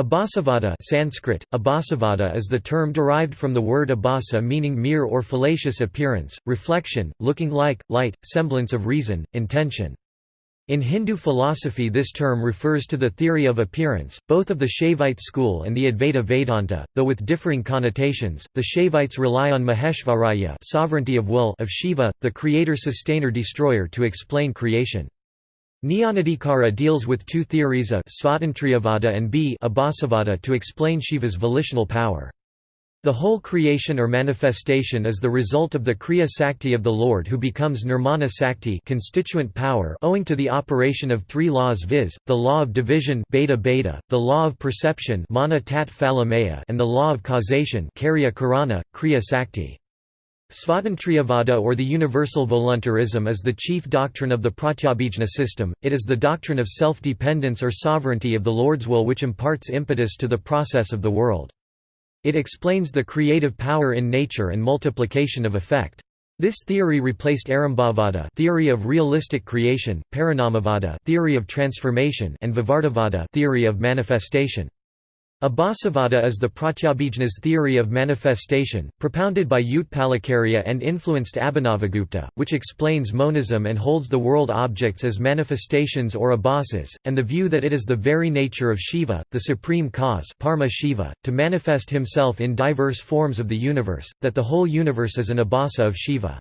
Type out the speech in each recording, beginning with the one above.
Abhasavada Sanskrit, Abhasavada is the term derived from the word abhasa meaning mere or fallacious appearance, reflection, looking like, light, semblance of reason, intention. In Hindu philosophy this term refers to the theory of appearance, both of the Shaivite school and the Advaita Vedanta, though with differing connotations. The Shaivites rely on Maheshvaraya sovereignty of will of Shiva, the creator-sustainer-destroyer to explain creation. Jnanadhikara deals with two theories of Svatantriyavada and b Abhasavada to explain Shiva's volitional power. The whole creation or manifestation is the result of the Kriya Sakti of the Lord who becomes Nirmana Sakti constituent power owing to the operation of three laws viz., the law of division beta beta, the law of perception mana tat and the law of causation karya Kriya Sakti. Svatantriyavada or the universal voluntarism is the chief doctrine of the Pratyabhijna system, it is the doctrine of self-dependence or sovereignty of the Lord's will which imparts impetus to the process of the world. It explains the creative power in nature and multiplication of effect. This theory replaced Arambhavada theory of realistic creation, Parinamavada theory of transformation and Vivartavada theory of manifestation. Abhasavada is the Pratyabhijna's theory of manifestation, propounded by Utpalacharya and influenced Abhinavagupta, which explains monism and holds the world objects as manifestations or abhasas, and the view that it is the very nature of Shiva, the supreme cause Parama Shiva, to manifest himself in diverse forms of the universe, that the whole universe is an abhasa of Shiva.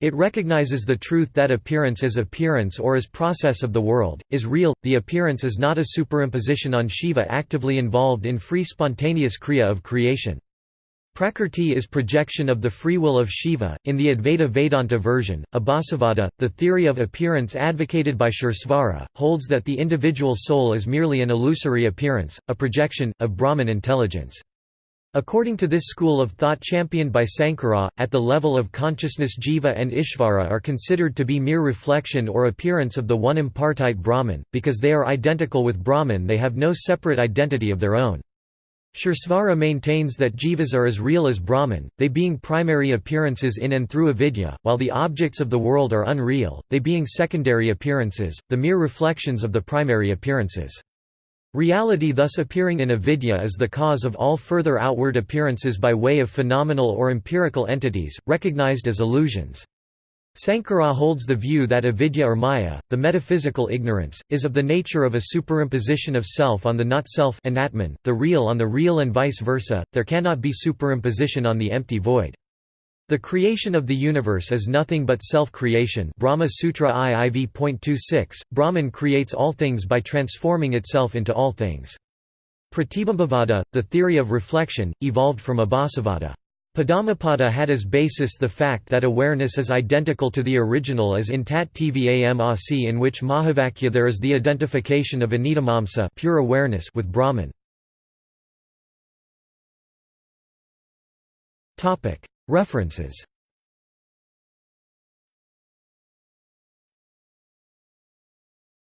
It recognizes the truth that appearance as appearance or as process of the world, is real, the appearance is not a superimposition on Shiva actively involved in free spontaneous kriya of creation. Prakrti is projection of the free will of Shiva. In the Advaita Vedanta version, Abhasavada, the theory of appearance advocated by Suresvara, holds that the individual soul is merely an illusory appearance, a projection, of Brahman intelligence. According to this school of thought championed by Sankara, at the level of consciousness Jiva and Ishvara are considered to be mere reflection or appearance of the one impartite Brahman, because they are identical with Brahman they have no separate identity of their own. Suresvara maintains that jivas are as real as Brahman, they being primary appearances in and through avidya, while the objects of the world are unreal, they being secondary appearances, the mere reflections of the primary appearances. Reality thus appearing in avidya is the cause of all further outward appearances by way of phenomenal or empirical entities, recognized as illusions. Sankara holds the view that avidya or maya, the metaphysical ignorance, is of the nature of a superimposition of self on the not-self the real on the real and vice versa, there cannot be superimposition on the empty void. The creation of the universe is nothing but self-creation Brahma Sutra IIV.26, Brahman creates all things by transforming itself into all things. Pratibimbavada, the theory of reflection, evolved from Abhasavada. Padmapada had as basis the fact that awareness is identical to the original as in Tat Tvam Asi in which Mahavakya there is the identification of Anidamamsa pure awareness with Brahman. References